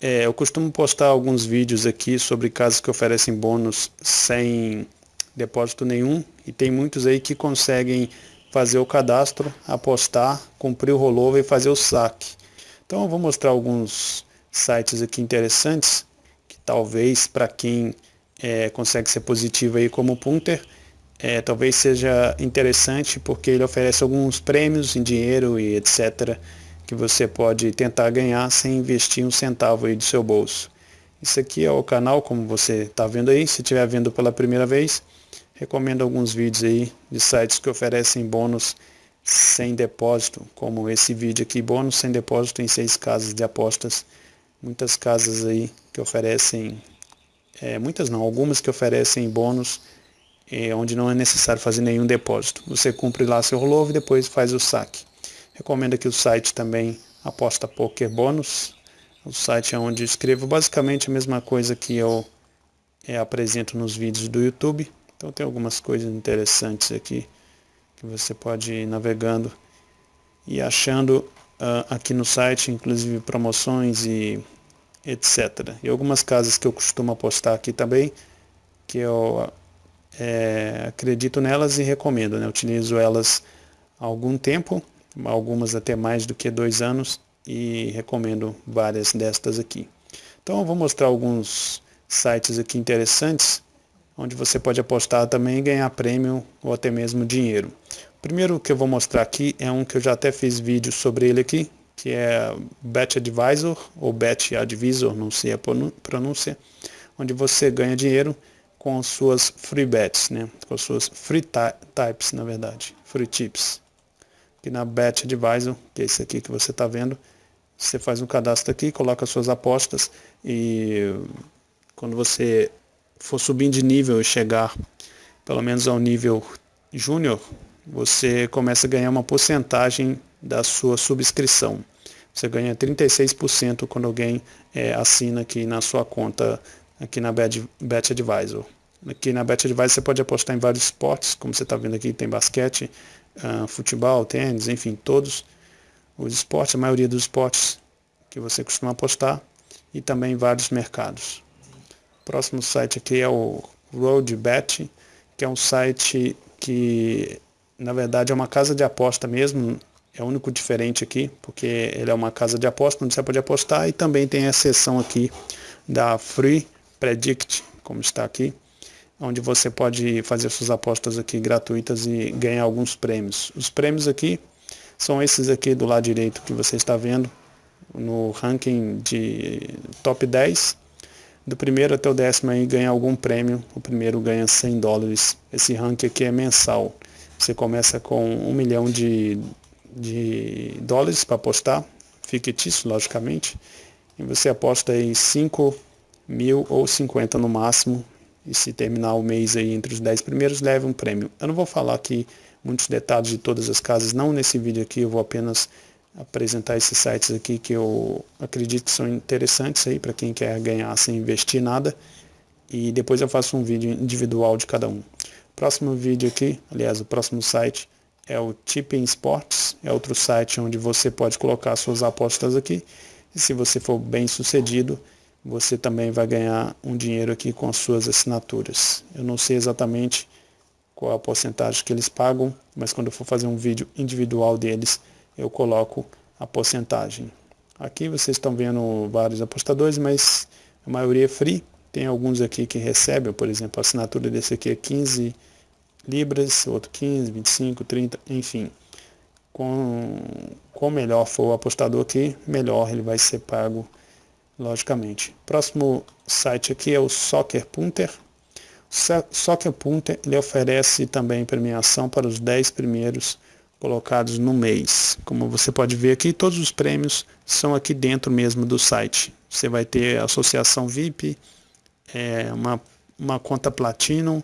é, eu costumo postar alguns vídeos aqui sobre casas que oferecem bônus sem depósito nenhum e tem muitos aí que conseguem fazer o cadastro, apostar, cumprir o rollover e fazer o saque. Então eu vou mostrar alguns sites aqui interessantes que talvez para quem é, consegue ser positivo aí como Punter, é, talvez seja interessante porque ele oferece alguns prêmios em dinheiro e etc que você pode tentar ganhar sem investir um centavo aí do seu bolso. Isso aqui é o canal, como você está vendo aí, se estiver vendo pela primeira vez, recomendo alguns vídeos aí de sites que oferecem bônus sem depósito, como esse vídeo aqui, bônus sem depósito em seis casas de apostas. Muitas casas aí que oferecem, é, muitas não, algumas que oferecem bônus é, onde não é necessário fazer nenhum depósito. Você cumpre lá seu rollover e depois faz o saque. Recomendo aqui o site também Aposta Poker Bônus. O site é onde escrevo basicamente a mesma coisa que eu é, apresento nos vídeos do YouTube. Então tem algumas coisas interessantes aqui que você pode ir navegando e achando uh, aqui no site, inclusive promoções e etc. E algumas casas que eu costumo apostar aqui também, que eu é, acredito nelas e recomendo. Né? Utilizo elas há algum tempo algumas até mais do que dois anos e recomendo várias destas aqui. Então eu vou mostrar alguns sites aqui interessantes onde você pode apostar também e ganhar prêmio ou até mesmo dinheiro. O primeiro que eu vou mostrar aqui é um que eu já até fiz vídeo sobre ele aqui, que é Bet Advisor ou Bet Advisor, não sei a pronúncia, onde você ganha dinheiro com suas free bets, né? com suas free types, na verdade, free tips aqui na Bet Advisor, que é esse aqui que você está vendo. Você faz um cadastro aqui, coloca suas apostas e quando você for subindo de nível e chegar pelo menos ao nível júnior, você começa a ganhar uma porcentagem da sua subscrição. Você ganha 36% quando alguém é, assina aqui na sua conta aqui na Bet, Bet Advisor. Aqui na Bet Advisor você pode apostar em vários esportes, como você está vendo aqui, tem basquete, uh, futebol, tênis, enfim, todos os esportes, a maioria dos esportes que você costuma apostar e também vários mercados. O próximo site aqui é o RoadBet, que é um site que na verdade é uma casa de aposta mesmo, é o único diferente aqui, porque ele é uma casa de aposta onde você pode apostar e também tem a seção aqui da Free Predict, como está aqui, onde você pode fazer suas apostas aqui gratuitas e ganhar alguns prêmios. Os prêmios aqui são esses aqui do lado direito que você está vendo no ranking de top 10. Do primeiro até o décimo aí ganha algum prêmio. O primeiro ganha 100 dólares. Esse ranking aqui é mensal. Você começa com um milhão de, de dólares para apostar, fictício, logicamente. E você aposta aí 5 mil ou 50 no máximo e se terminar o mês aí entre os 10 primeiros, leve um prêmio. Eu não vou falar aqui muitos detalhes de todas as casas, não nesse vídeo aqui, eu vou apenas apresentar esses sites aqui que eu acredito que são interessantes aí para quem quer ganhar sem investir nada e depois eu faço um vídeo individual de cada um. Próximo vídeo aqui, aliás, o próximo site é o Tipping Sports, é outro site onde você pode colocar suas apostas aqui e se você for bem sucedido, você também vai ganhar um dinheiro aqui com as suas assinaturas. Eu não sei exatamente qual a porcentagem que eles pagam, mas quando eu for fazer um vídeo individual deles, eu coloco a porcentagem. Aqui vocês estão vendo vários apostadores, mas a maioria é free. Tem alguns aqui que recebem, por exemplo, a assinatura desse aqui é 15 libras, outro 15, 25, 30, enfim. Com, com melhor for o apostador aqui, melhor ele vai ser pago logicamente. Próximo site aqui é o Soccer Punter. O Soccer Punter ele oferece também premiação para os 10 primeiros colocados no mês. Como você pode ver aqui, todos os prêmios são aqui dentro mesmo do site. Você vai ter associação VIP, é, uma, uma conta Platinum,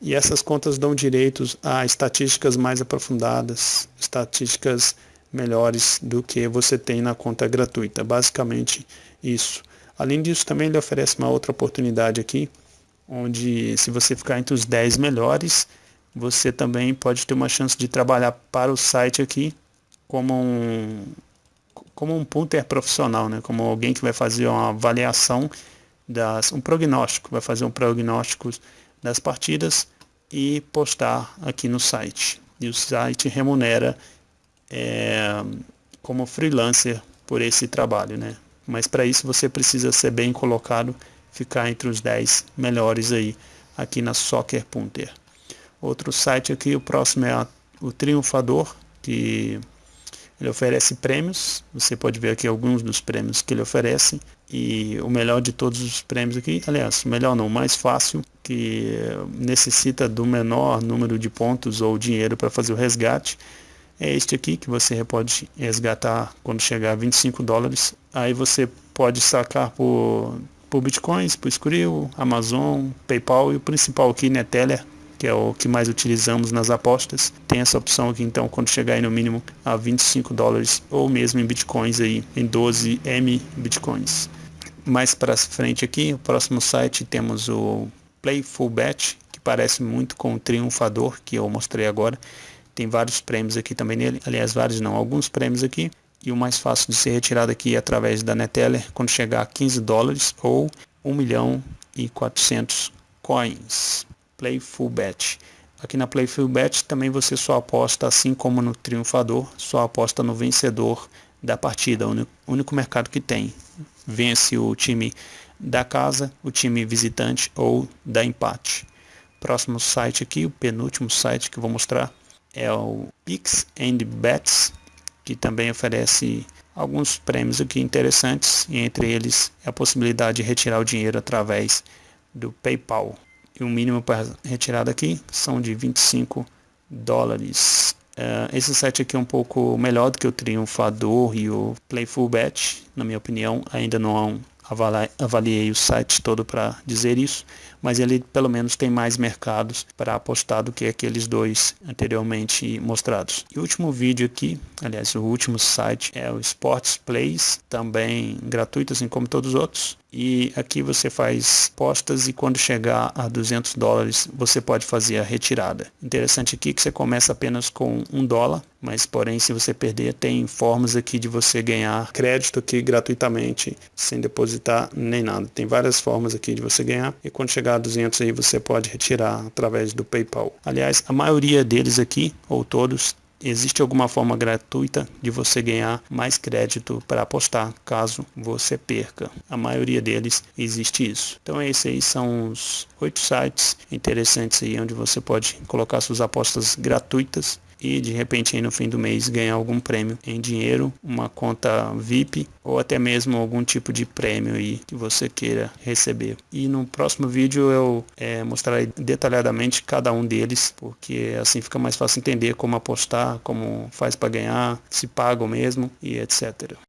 e essas contas dão direitos a estatísticas mais aprofundadas, estatísticas melhores do que você tem na conta gratuita. Basicamente isso. Além disso, também ele oferece uma outra oportunidade aqui, onde se você ficar entre os 10 melhores, você também pode ter uma chance de trabalhar para o site aqui como um como um punter profissional, né? como alguém que vai fazer uma avaliação, das, um prognóstico, vai fazer um prognóstico das partidas e postar aqui no site. E o site remunera é, como freelancer por esse trabalho, né? Mas para isso você precisa ser bem colocado, ficar entre os 10 melhores aí, aqui na Soccer Punter. Outro site aqui, o próximo é a, o Triunfador, que ele oferece prêmios, você pode ver aqui alguns dos prêmios que ele oferece. E o melhor de todos os prêmios aqui, aliás, o melhor não, o mais fácil, que necessita do menor número de pontos ou dinheiro para fazer o resgate, é este aqui, que você pode resgatar quando chegar a 25 dólares. Aí você pode sacar por, por Bitcoins, por Skrill, Amazon, PayPal e o principal aqui, Neteller, que é o que mais utilizamos nas apostas. Tem essa opção aqui então quando chegar aí no mínimo a 25 dólares ou mesmo em bitcoins aí em 12 M bitcoins. Mais para frente aqui, o próximo site temos o Playful Bet, que parece muito com o Triunfador que eu mostrei agora. Tem vários prêmios aqui também nele, aliás vários não, alguns prêmios aqui. E o mais fácil de ser retirado aqui é através da Neteller quando chegar a 15 dólares ou 1 milhão e 400 coins. Playful Bet. Aqui na Playful Bet também você só aposta, assim como no Triunfador, só aposta no vencedor da partida, o único mercado que tem. Vence o time da casa, o time visitante ou da empate. Próximo site aqui, o penúltimo site que vou mostrar é o Pix and Bets, que também oferece alguns prêmios aqui interessantes, e entre eles a possibilidade de retirar o dinheiro através do PayPal e o mínimo para retirada aqui são de 25 dólares. Uh, esse site aqui é um pouco melhor do que o Triunfador e o Playful Bet, na minha opinião, ainda não avaliei o site todo para dizer isso, mas ele pelo menos tem mais mercados para apostar do que aqueles dois anteriormente mostrados. E o último vídeo aqui, aliás, o último site é o Sports Plays, também gratuito assim como todos os outros. E aqui você faz postas e quando chegar a 200 dólares você pode fazer a retirada. Interessante aqui que você começa apenas com um dólar, mas porém se você perder tem formas aqui de você ganhar crédito aqui gratuitamente sem depositar nem nada. Tem várias formas aqui de você ganhar e quando chegar a 200 aí você pode retirar através do PayPal. Aliás, a maioria deles aqui, ou todos, existe alguma forma gratuita de você ganhar mais crédito para apostar caso você perca. A maioria deles existe isso. Então esses aí são os oito sites interessantes aí onde você pode colocar suas apostas gratuitas e de repente aí no fim do mês ganhar algum prêmio em dinheiro, uma conta VIP ou até mesmo algum tipo de prêmio aí que você queira receber. E no próximo vídeo eu é, mostrarei detalhadamente cada um deles, porque assim fica mais fácil entender como apostar, como faz para ganhar, se pagam mesmo e etc.